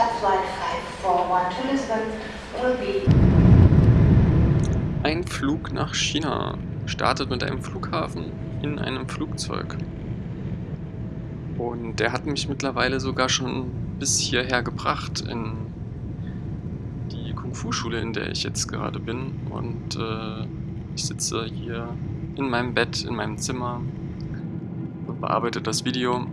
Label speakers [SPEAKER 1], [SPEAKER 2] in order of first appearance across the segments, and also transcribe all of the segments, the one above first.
[SPEAKER 1] Top Flight 541 to Lisbon will be
[SPEAKER 2] Ein Flug nach China startet mit einem Flughafen in einem Flugzeug. Und der hat mich mittlerweile sogar schon bis hierher gebracht in die Kung-Fu-Schule, in der ich jetzt gerade bin. Und äh, ich sitze hier in meinem Bett, in meinem Zimmer und bearbeite das Video.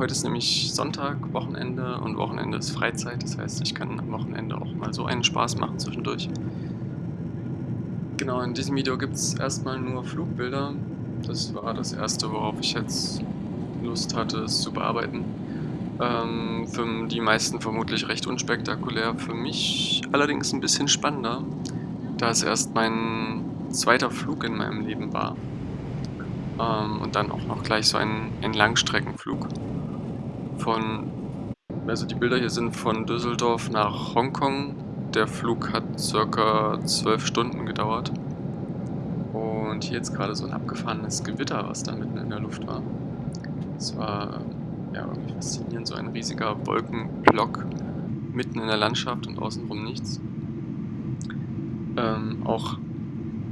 [SPEAKER 2] Heute ist nämlich Sonntag, Wochenende und Wochenende ist Freizeit. Das heißt, ich kann am Wochenende auch mal so einen Spaß machen zwischendurch. Genau, in diesem Video gibt es erstmal nur Flugbilder. Das war das erste, worauf ich jetzt Lust hatte, es zu bearbeiten. Ähm, für die meisten vermutlich recht unspektakulär, für mich allerdings ein bisschen spannender, da es erst mein zweiter Flug in meinem Leben war. Ähm, und dann auch noch gleich so ein, ein Langstreckenflug. Von, also die Bilder hier sind von Düsseldorf nach Hongkong. Der Flug hat circa zwölf Stunden gedauert. Und hier jetzt gerade so ein abgefahrenes Gewitter, was da mitten in der Luft war. Es war ja, irgendwie faszinierend, so ein riesiger Wolkenblock mitten in der Landschaft und außenrum nichts. Ähm, auch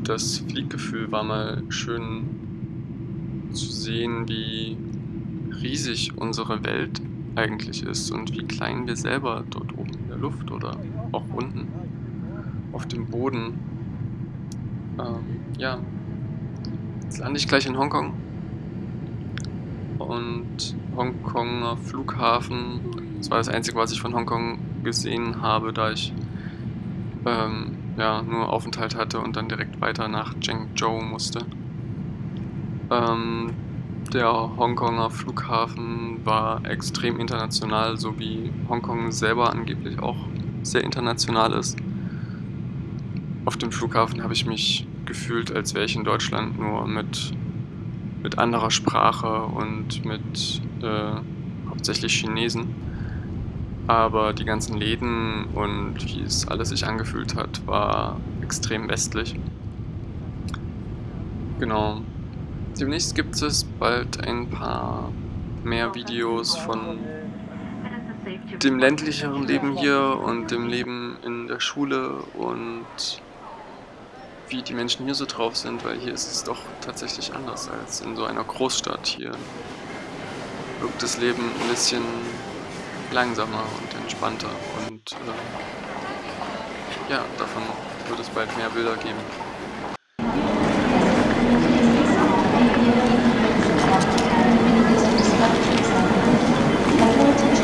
[SPEAKER 2] das Flieggefühl war mal schön zu sehen, wie riesig unsere Welt eigentlich ist und wie klein wir selber dort oben in der Luft oder auch unten auf dem Boden. Ähm, ja, jetzt lande ich gleich in Hongkong und Hongkonger Flughafen. Das war das Einzige, was ich von Hongkong gesehen habe, da ich ähm, ja, nur Aufenthalt hatte und dann direkt weiter nach Zhengzhou musste. Ähm, der Hongkonger Flughafen war extrem international, so wie Hongkong selber angeblich auch sehr international ist. Auf dem Flughafen habe ich mich gefühlt, als wäre ich in Deutschland nur mit mit anderer Sprache und mit äh, hauptsächlich Chinesen. Aber die ganzen Läden und wie es alles sich angefühlt hat, war extrem westlich. Genau. Demnächst gibt es bald ein paar mehr Videos von dem ländlicheren Leben hier und dem Leben in der Schule und wie die Menschen hier so drauf sind, weil hier ist es doch tatsächlich anders als in so einer Großstadt. Hier wirkt das Leben ein bisschen langsamer und entspannter und äh, ja, davon wird es bald mehr Bilder geben.